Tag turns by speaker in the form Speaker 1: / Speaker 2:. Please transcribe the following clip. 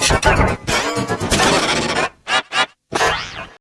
Speaker 1: Shut up!